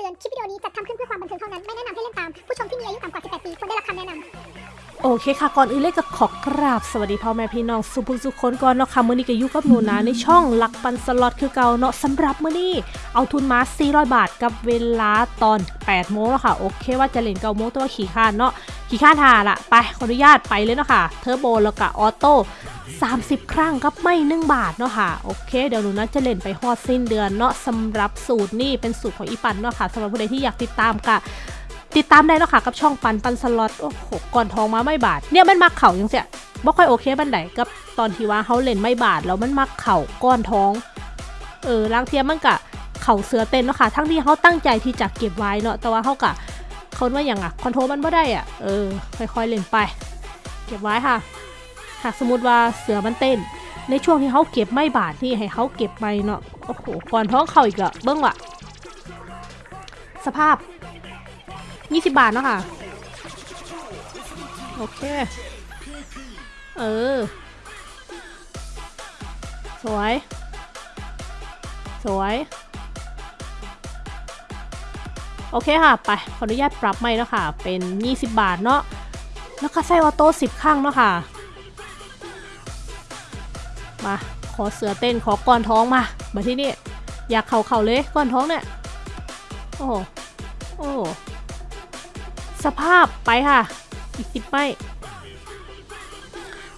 เตือน คลิปวิดีโอนี้จัดทำขึ้นเพื่อความบันเทิงเท่านั้น ไม่แนะนำให้เล่นตาม ผู้ชมที่มีอายุต่ำกว่า 18 ปีควรได้รับคำแนะนำ โอเคค่ะ ก่อนอื่นเลยก็ขอกราบ สวัสดีพ่อแม่พี่น้องสุผู้สุคนก่อนเนาะค่ะมื้อนี้ก็อยู่กับหนูนะในช่องรักปันสล็อตคือเก่าเนาะสำหรับมื้อนี้ เอาทุนมา 400 บาทกับเวลาตอน 8 โมงแล้วค่ะ โอเคว่าจะเล่นเก้าโมงแต่ว่าขี้คร้านเนาะขี้คร้านหาละไปขออนุญาตไปเลยเนาะค่ะเทอร์โบแล้วก็ออโต้ 30 ครั้งกับไม้1บาทเนาะค่ะโอเคเดี๋ยวหนูนะจะเล่นไปฮอดสิ้นเดือนเนาะสำหรับสูตรนี่เป็นสูตรของอีปันเนาะค่ะสำหรับผู้ใดที่อยากติดตามกะติดตามได้เนาะค่ะกับช่องปันปันสล็อตโอ้โหก่อนทองมาไม่บาท เนี่ยมันมักเข่ายังเสียบ่ค่อยโอเคบันไดกับตอนที่ว่าเขาเล่นไม่บาทแล้วมันมักเข่าก้อนท้องเออลางเทียมมันกะเข่าเสือเต้นเนาะค่ะทั้งที่เขาตั้งใจที่จะเก็บไว้เนาะแต่ว่าเขากะเขาว่าอย่างอะคอนโทรลมันไม่ได้อะเออค่อยๆเล่นไป เก็บไว้ค่ะ หากสมมติว่าเสือมันเต้น ในช่วงที่เขาเก็บไม่บาทนี่ให้เขาเก็บไปเนาะโอ้โหก่อนท้องเข่าอีกอะเบิ้งว่ะ สภาพ 20 บาทเนาะค่ะ โอเค เออ สวย สวยโอเคค่ะ ไป ขออนุญาตปรับใหม่เนาะค่ะ เป็น 20 บาทเนาะ แล้วก็ใส่ออโต้10 ข้างเนาะค่ะ มาขอเสือเต้นขอก้อนท้องมามาที่นี่อยากเข่าเข่าเลยก้อนท้องเนี่ยโอ้โอ้สภาพไปค่ะ อีกสิบไม่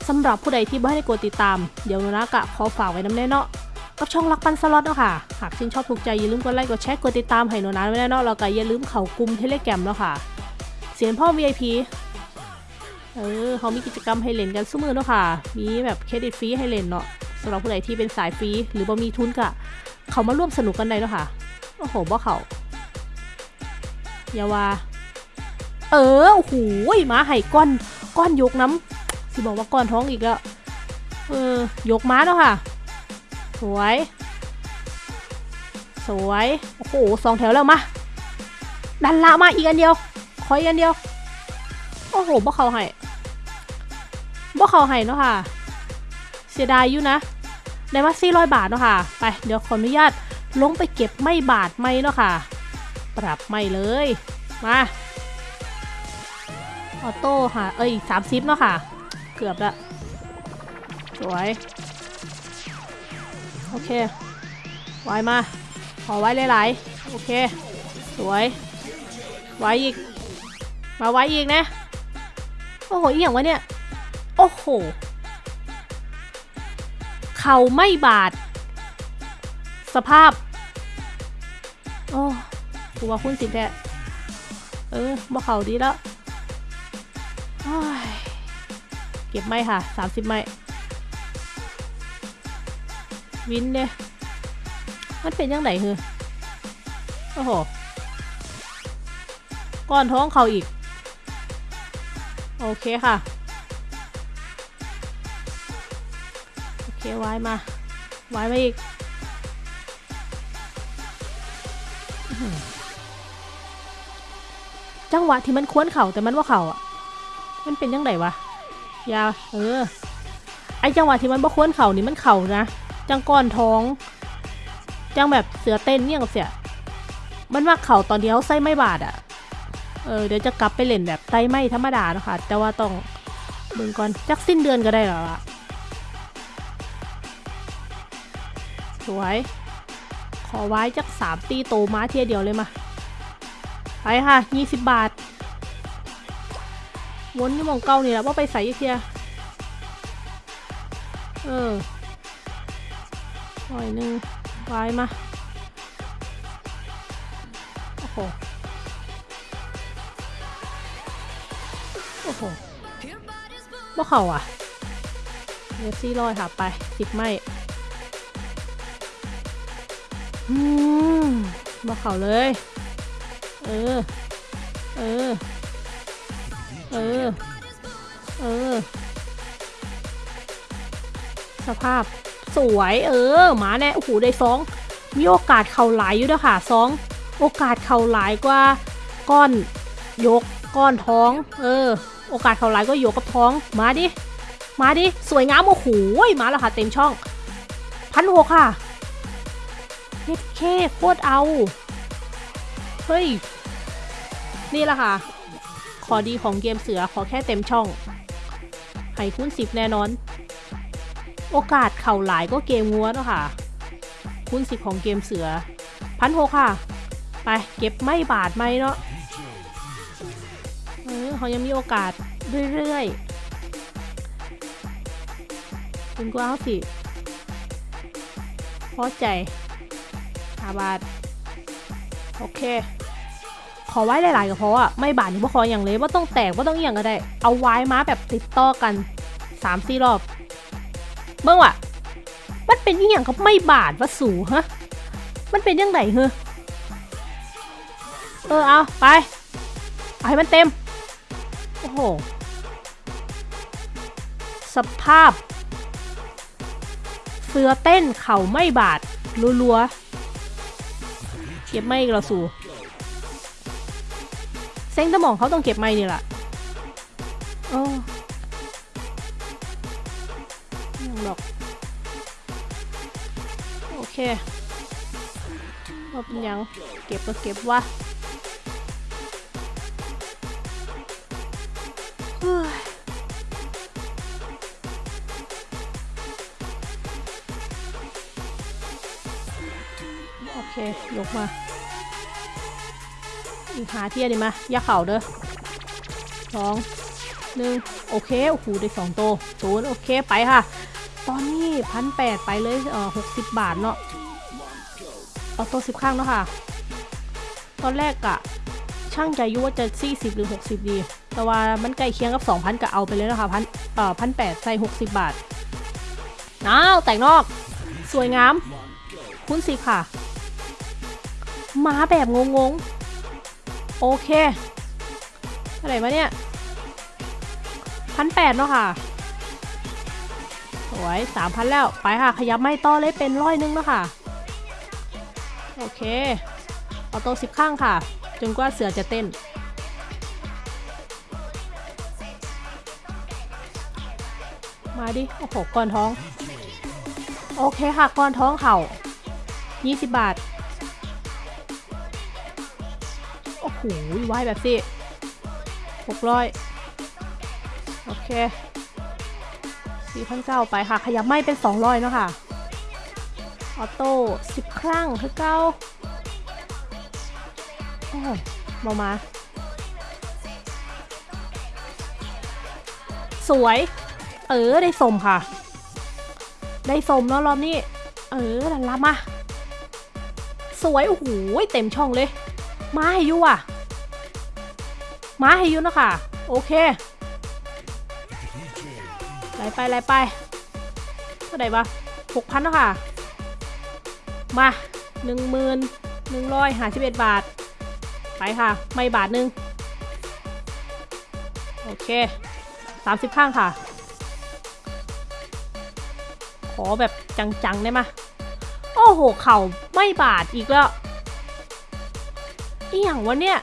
สำหรับผู้ใดที่ไม่ได้กดติดตาม เดี๋ยวนนะกะขอฝากไว้น้ำแน่เนาะกับช่องรักปันสล็อตเนาะค่ะ หากชื่นชอบถูกใจอย่าลืมกดไลค์กดแชร์กดติดตามให้หนูนะไว้แน่เนาะแล้วก็อย่าลืมเข้ากลุ่มเทเลแกรมเนาะค่ะ เสียงพ่อ VIP เออเขามีกิจกรรมให้เล่นกันซุ้มือเนาะค่ะ มีแบบเครดิตฟรีให้เล่นเนาะสำหรับผู้ใดที่เป็นสายฟรีหรือบ่มีทุนกะเขามาร่วมสนุกกันได้เนาะค่ะ โอ้โหบ่เขาอย่าว่า เออโอ้โหม้าไห่ก้อนก้อนยกน้ำสิบอกว่าก้อนท้องอีกแล้วเออยกม้าแล้วค่ะ สวย สวย โอ้โหสองแถวแล้วมา ดันละมาอีกอันเดียว ขออีกอันเดียว โอ้โหบ่เขาให้ เขาให้เนาะค่ะ เสียดายอยู่นะได้มา400บาทเนาะค่ะ ไปเดี๋ยวขออนุญาตลงไปเก็บไม่บาทไม่เนาะค่ะ ปรับไม่เลย มาออโต้ค่ะ เอ้ยสามซิปเนาะค่ะ เกือบละสวย โอเค ไว้มา ขอไว้หลายๆ โอเค สวย ไว้อีก มาไว้อีกนะ โอ้โหอีกอย่างวะเนี่ย อ้โห เข่าไม่บาด สภาพ โอ้กูว่าคุณสิแท้เออบ่เข่าดีแล้วเก็บไม่ค่ะ 30 ไม่ วินเนี่ยมันเป็นยังไงคือ โอ้โห ก้อนท้องเขาอีก โอเคค่ะ เคไว้มาไว้มาอีกจังหวะที่มันควนเข่าแต่มันว่าเข่าอะ มันเป็นยังไงวะยาเออ ไอจังหวะที่มันบ่ควรเข่านี่มันเข่านะ จังก้อนท้อง จังแบบเสือเต้นเนี่ยกับเสีย มันว่าเข่าตอนเดียวไส้ไม่บาดอะ เออเดี๋ยวจะกลับไปเล่นแบบไตไม่ธรรมดานะคะแต่ว่าต้องเบิ่งก่อนจักสิ้นเดือนก็ได้แล้วล่ะ สวย ขอไว้จักสามตีโตม้าเทียเดียวเลยมา ไปค่ะยี่สิบบาท วนนี่มองเก่านี่แหละว่าไปใส่อีกเทีย เออหน่อยหนึงวายมา โอ้โห โอ้โหบ่เข่าอะเดี๋ยวซี่ร้อยค่ะไปสิบไม่ อืมบ่เข่าเลย เออ เออ เออ เออ สภาพสวยเออหมาแน่โอ้โหได้สองมีโอกาสเข่าหลายอยู่ด้วยค่ะสองโอกาสเข่าหลายกว่าก้อนยกก้อนท้อง เออ โอกาสเข่าหลายก็ยกกับท้องมาดิมาดิสวยงามโอ้โหมาแล้วค่ะเต็มช่องพันหกค่ะ เฮ็ดเคโคตรเอา เฮ้ย นี่แหละค่ะ ขอดีของเกมเสือขอแค่เต็มช่องให้คูณสิบแน่นอน โอกาสเข่าหลายก็เกมงัวเนาะค่ะ คูณสิบของเกมเสือพันหกค่ะ ไปเก็บไม่บาทไม่เนาะเออเขายังมีโอกาสเรื่อยๆถึงกว่าเขาสิพอใจ ห้าบาท โอเค ขอไว้หลายๆก็เพราะว่าไม่บาทนี่บ่ขออย่างเลยว่าต้องแตกว่าต้องอย่างก็ได้ เอาไว้มาแบบติดต่อกันสามสี่รอบ เบิ่งว่ะมันเป็นอย่างกับไม่บาทวะสูฮะ มันเป็นยังไงเฮ้อเออเอาไปเอาให้มันเต็ม โอ้โห สภาพ เสือเต้นเข่าไม่บาดรัวๆ เก็บไม่อีกแล้วสูเซ็งสมองเขาต้องเก็บไม่นี่แหละโอ้ยังหรอก โอเคว่าเป็นหยัง เก็บก็เก็บวะ ยกมาอีกหาเทียดีมาย่าเข่าเด้อสองหนึ่งโอเค โอ้โห ได้สองโตศูนย์โอเค ไปค่ะ ตอนนี้พันแปดไปเลยเออหกสิบบาทเนาะเอาตัวสิบข้างเนาะค่ะ ตอนแรกอะช่างใจยุ่ว่าจะสี่สิบหรือหกสิบดี แต่ว่ามันใกล้เคียงกับสองพันก็เอาไปเลยนะคะพันเอ่อพันแปดใส่หกสิบบาทน้าวแต่งนอก สวยงาม คุณสิค่ะ มาแบบงงๆ โอเคเท่าไรมาเนี่ยพันแปดเนาะค่ะ สวยสามพันแล้ว ไปค่ะ ขยับไม่ต่อเลยเป็นร้อยนึงเนาะค่ะ โอเค เอาโต๊ะสิบข้างค่ะ จนกว่าเสือจะเต้น มาดิ โอ้โห ก้อนท้อง โอเคค่ะ ก้อนท้องเข่า20 บาท โอ้โหว่ายแบบสิ600โอเค4,900ไปค่ะ ขยับไม่เป็น200เนาะค่ะ ออโต้10ครั้งคือเก้าโอ้โหมามา สวย เออ ได้สมค่ะ ได้สมเนาะรอบนี้ เออลันละมา สวย โอ้โห เต็มช่องเลย มาให้อยูอะมาให้อยูนะค่ะ โอเคไหลไปไหลไปเท่าไหร่ปะหกพันนะค่ะ มาหนึ่งหมื่นหนึ่งร้อยห้าสิบเอ็ดบาท ไปค่ะ ไม่บาทหนึ่งโอเคสามสิบข้างค่ะ ขอแบบจังๆ ได้ไหมโอ้โห เข่าไม่บาดอีกแล้ว อีหยังวะเนี่ย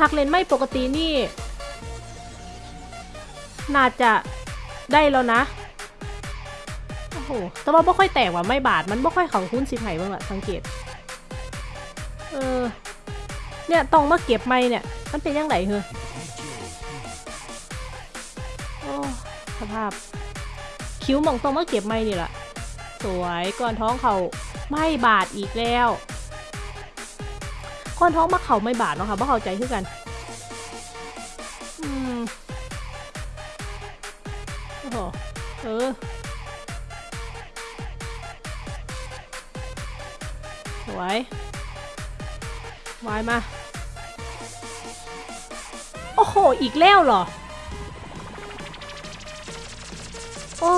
หักเลนไม่ปกตินี่ น่าจะได้แล้วนะ โอ้โห แต่ว่าไม่ค่อยแตกว่ะไม่บาด มันไม่ค่อยข่าหุ้นสิไห่บ้างอะสังเกต เออ เนี่ยต้องมาเก็บไม่เนี่ย มันเป็นยังไงเหรอโอ้สภาพ คิ้วมองตรงมาเก็บไม่นี่แหละสวยก่อนท้องเขาไม่บาดอีกแล้ว ก่อนท้องมาเขาไม่บาดเนาะค่ะเพราะเขาใจคือกันอืมโอ้โหเออสวยวายมา โอ้โห อีกแล้วเหรอ โอ้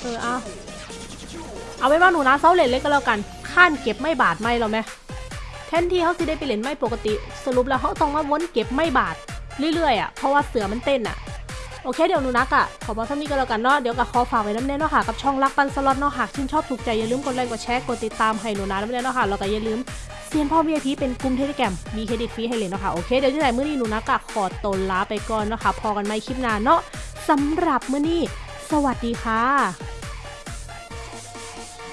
เออเอา เอาไว้ว่าหนูนะเซาเลนเล็กก็แล้วกันข้านเก็บไม่บาดไม่เราไหมแทนที่เขาสิได้ไปเล่นไม่ปกติ สรุปแล้วเขาต้องมาวนเก็บไม่บาดเรื่อยๆอะเพราะว่าเสือมันเต้นอะโอเคเดี๋ยวหนูนักอะขอบอกเท่านี้ก็แล้วกันเนาะเดี๋ยวกับขอฝากไว้นำแน่เนาะค่ะกับช่องรักปันสล็อตเนาะหากชื่นชอบถูกใจอย่าลืมกดไลค์กดแชร์กดติดตามให้หนูนะนำแน่เนาะค่ะแล้วก็อย่าลืมเซียนพ่อ VIP เป็นกลุ่มเทเลแกรมมีเครดิตฟรีให้เลยเนาะค่ะโอเคเดี๋ยวที่ไหนมื้อนี้หนูนักอะขอตัวลาไปก่อนเนาะค่ะพ้อกันใหม่คลิปหน้าเนาะสำหรับมื้อนี้ สวัสดีค่ะ